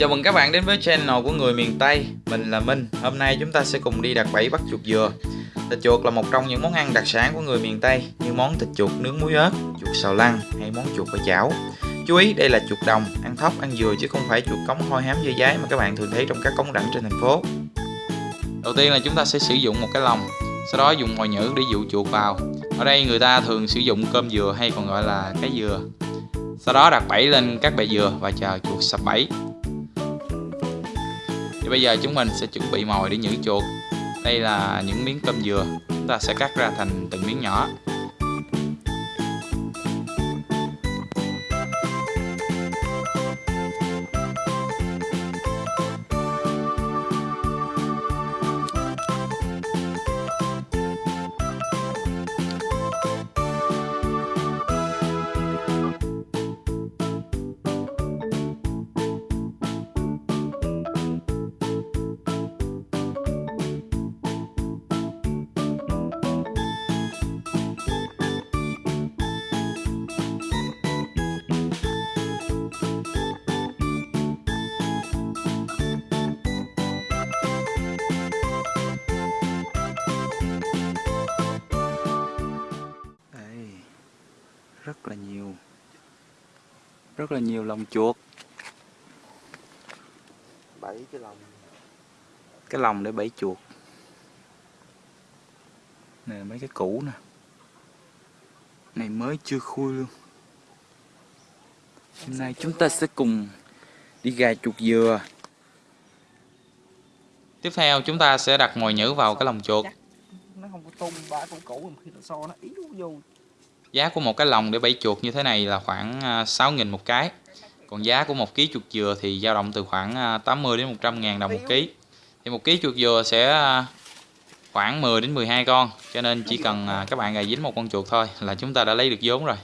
Chào mừng các bạn đến với channel của người miền Tây Mình là Minh. Hôm nay chúng ta sẽ cùng đi đặt bẫy bắt chuột dừa. Thịt chuột là một trong những món ăn đặc sản của người miền Tây Như món thịt chuột nướng muối ớt, chuột xào lăn hay món chuột ở chảo. Chú ý đây là chuột đồng, ăn thóc, ăn dừa chứ không phải chuột cống hôi hám dưa giấy mà các bạn thường thấy trong các cống rãnh trên thành phố. Đầu tiên là chúng ta sẽ sử dụng một cái lồng Sau đó dùng mồi nhữ để dụ chuột vào. Ở đây người ta thường sử dụng cơm dừa hay còn gọi là cái dừa. Sau đó đặt bẫy lên các bệ dừa và chờ chuột sập bẫy thì bây giờ chúng mình sẽ chuẩn bị mồi để nhử chuột. Đây là những miếng cơm dừa. Chúng ta sẽ cắt ra thành từng miếng nhỏ. Rất là nhiều lồng chuột bảy cái lòng. Cái lồng để bẫy chuột nè mấy cái cũ nè. Này mới chưa khui luôn. Hôm nay chúng ta sẽ cùng đi gà chuột dừa. Tiếp theo chúng ta sẽ đặt mồi nhử vào cái lồng chuột. Nó không có tung ba con cũ khi nó so nó ý vô giá của một cái lồng để bẫy chuột như thế này là khoảng à, 6.000 một cái. Còn giá của một ký chuột dừa thì dao động từ khoảng à, 80 đến 100 ngàn đồng một ký. Thì một ký chuột dừa sẽ à, khoảng 10 đến 12 con, cho nên chỉ cần các bạn gài dính một con chuột thôi là chúng ta đã lấy được vốn rồi.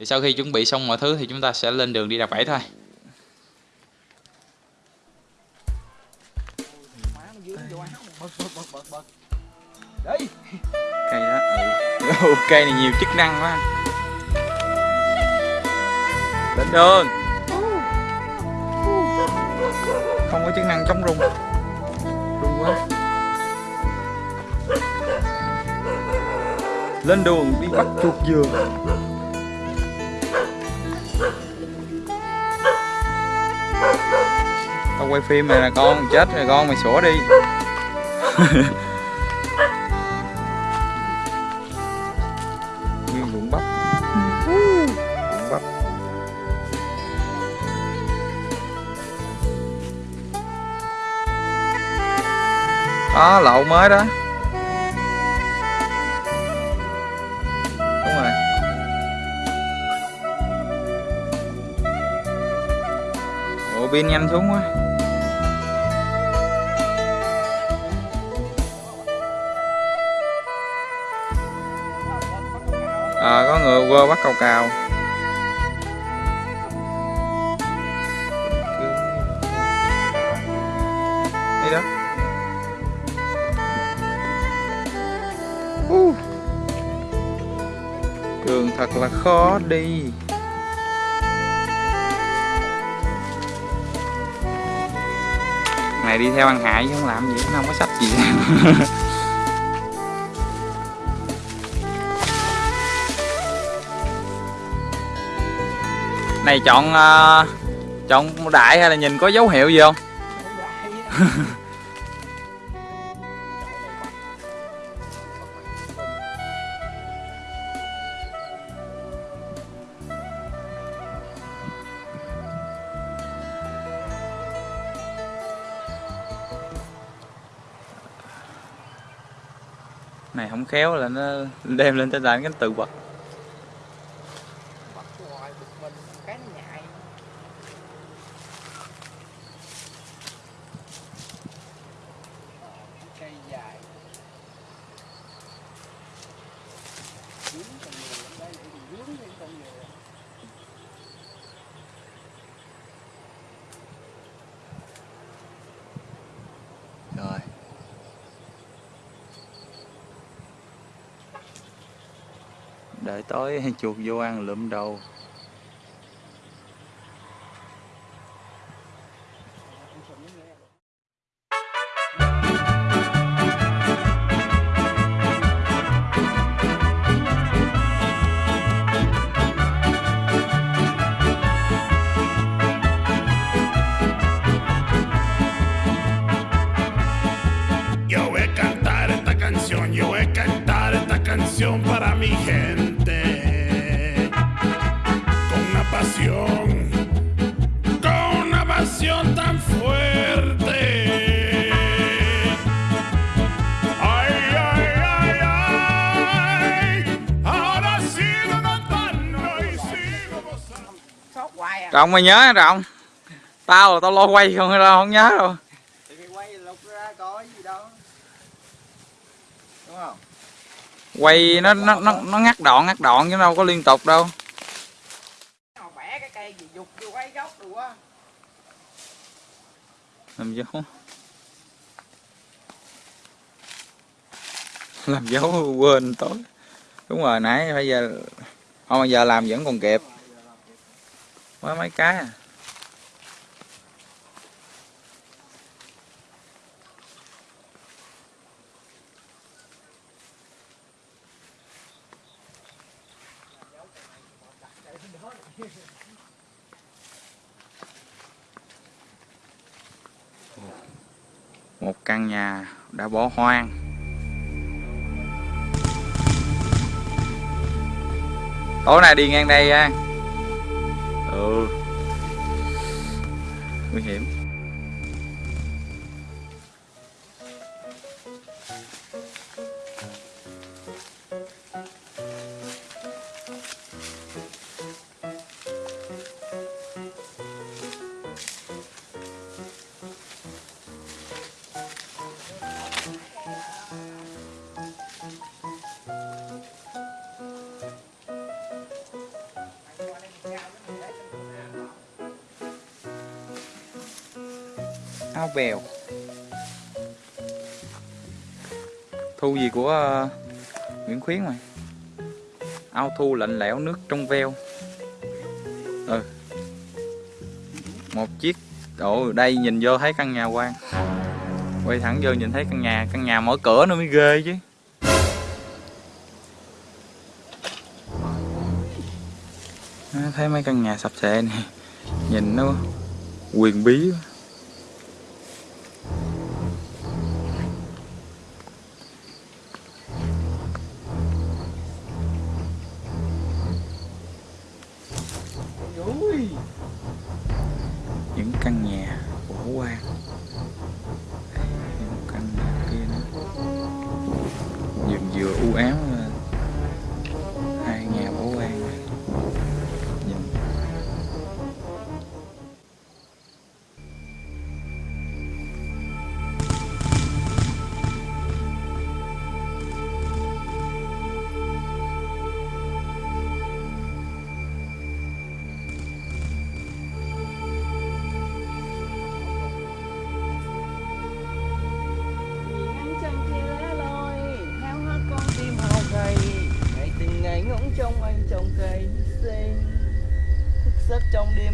Thì sau khi chuẩn bị xong mọi thứ thì chúng ta sẽ lên đường đi đặt bẫy thôi. Đây cây đó ừ. cây này nhiều chức năng quá. Lên đường không có chức năng chống rung. Rung quá. Lên đường đi bắt chuột dừa quay phim này là con chết rồi, con mày sủa đi. Nguyên ruộng bắp. Ruộng bắp. À, đó lậu mới đó. Đúng rồi. Ủa, pin nhanh xuống quá. Quơ bắt cầu cào. Đây đó. Uh. đường thật là khó đi. Này đi theo ăn hại chứ không làm gì, nó không có sách gì. mày chọn uh, chọn đại hay là nhìn có dấu hiệu gì không? Này không khéo là nó đem lên tới là cái từ vật đợi tối chuột vô ăn lụm đầu. Trọng mày nhớ trọng tao là tao lo quay không đâu không nhớ đâu. Quay lục ra coi gì đâu. Đúng không? Quay nó nó nó, nó ngắt đoạn ngắt đoạn chứ đâu có liên tục đâu. Bẻ cái cây gì dục vô quay gốc rồi quá. Làm dấu. Làm dấu quên tối đúng rồi nãy bây giờ không bây giờ làm vẫn còn kịp quá mấy cái à? Một căn nhà đã bỏ hoang. Tối nay đi ngang đây nha. Nguy hiểm. Áo bèo thu gì của uh, Nguyễn Khuyến mày ao thu lạnh lẽo nước trong veo. Ừ. Một chiếc ồ đây nhìn vô thấy căn nhà quan quay thẳng vô nhìn thấy căn nhà căn nhà mở cửa nó mới ghê chứ. Thấy mấy căn nhà sập xệ này nhìn nó quyền bí quá. Những căn nhà của quan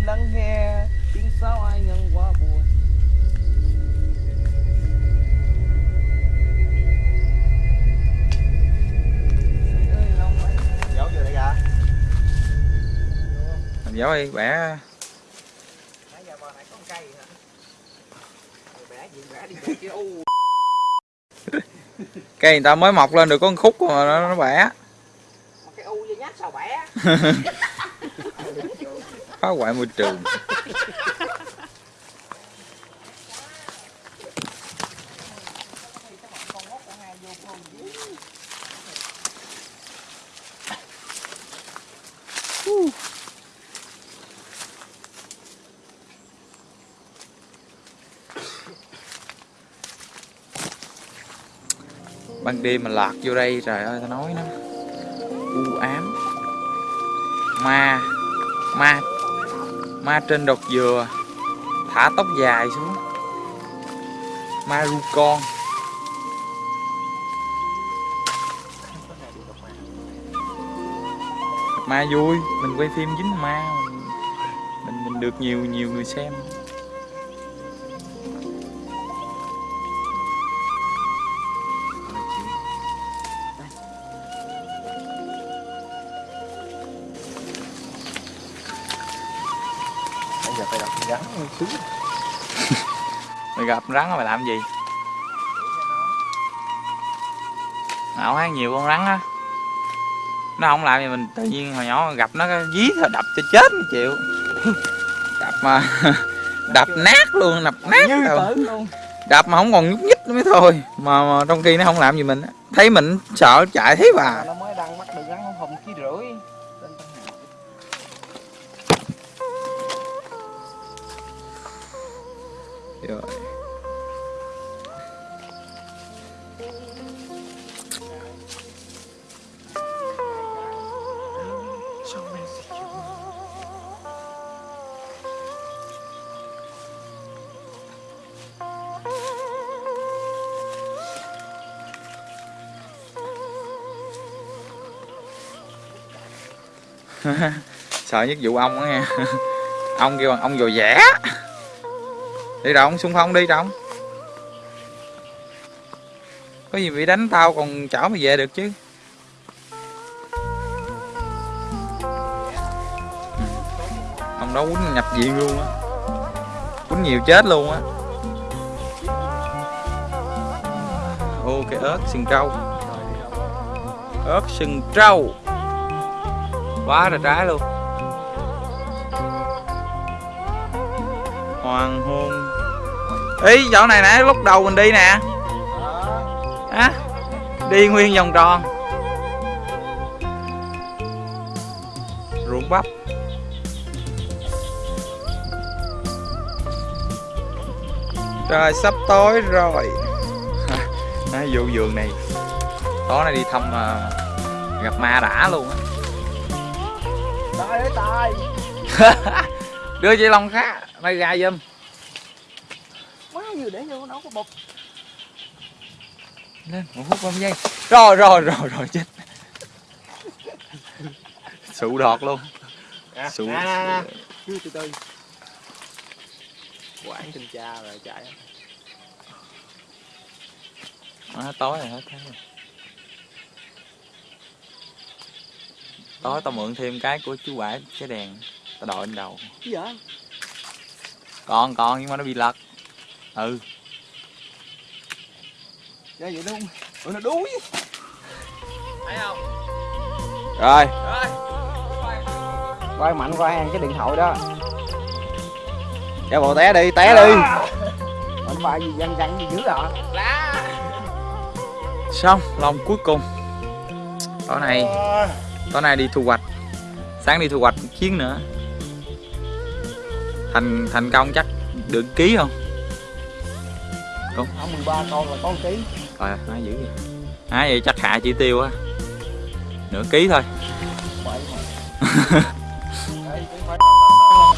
lắng nghe Tiếng sáo ai ngân quá buồn. Làm dấu đi bẻ. Nãy giờ bờ này có một cây hả? Bẻ gì bẻ đi bẻ kia u. Cây người ta mới mọc lên được có một khúc mà nó, nó bẻ. Cái u vô nhát sao bẻ phá hoại môi trường. Ban đêm mà lạc vô đây, trời ơi ta nói nó. U ám. Ma. Ma ma trên đọt dừa. Thả tóc dài xuống. Ma ru con. Ma vui mình quay phim dính ma. Mình, mình được nhiều nhiều người xem. mày gặp rắn mày làm gì? Ảo hát nhiều con rắn á. Nó không làm gì mình tự nhiên hồi nhỏ gặp nó cái dí thôi đập cho chết mới chịu đập mà đập nát luôn đập nát rồi. luôn. Đập mà không còn nhúc nhích nữa mới thôi. Mà, mà trong khi nó không làm gì mình thấy mình sợ chạy thế bà sợ nhất vụ ong á nghe ông kêu bằng ông dò dẻ. Đi đồng xung phong đi trong có gì bị đánh tao còn chở mày về được chứ? Ông đó quýnh nhập viện luôn á. Quýnh nhiều chết luôn á. Ô cái ớt sừng trâu. Ớt sừng trâu quá là trái luôn. Hoàng hôn. Ý chỗ này nãy lúc đầu mình đi nè. Á đi nguyên vòng tròn. Ruộng bắp. Trời sắp tối rồi. À, vụ vườn này. Tối nay đi thăm uh, gặp ma đã luôn á. Tài đưa chị long khá mày gà giùm. Quá nhiều để vô nấu có bột lên một phút 30 giây rồi rồi rồi rồi chết. Sụ đọt luôn. À, Sụ- Cứ từ từ. Quảng tình cha rồi chạy. À, tối rồi hết thấy rồi tối tao mượn thêm cái của chú bãi cái đèn. Tao đội lên đầu. Vậy? còn còn nhưng mà nó bị lật. Ừ. Dạ vậy đúng. Ủa nó đuối. Thấy không? Rồi. Quay mạnh qua ăn cái điện thoại đó. Cho bộ té đi, té đi. Mạnh phải gì văng văng gì dữ à xong lòng cuối cùng. Tối nay tối nay đi thu hoạch. Sáng đi thu hoạch chuyến nữa. Thành thành công chắc được ký không? Ở 13 con là con ký. Rồi nói dữ vậy. À vậy chắc hạ chỉ tiêu á nửa ký thôi.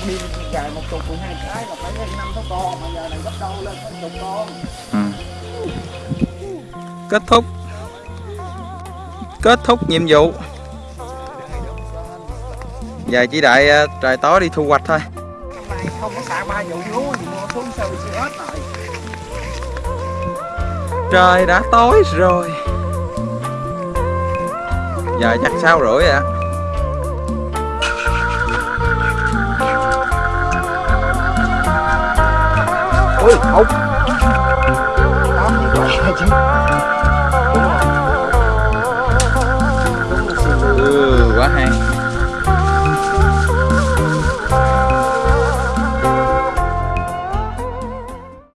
Đi cài một chục 12 cái là phải lên 5 6 con Mà giờ này gấp đôi lên phải chục con. Ừ. kết thúc. Kết thúc nhiệm vụ giờ chỉ đợi trời tối đi thu hoạch thôi Hôm nay không có xả ba vụ lúa gì mua xuống hết rồi trời đã tối rồi giờ chắc sáu rưỡi rồi á Ui, không Tám gì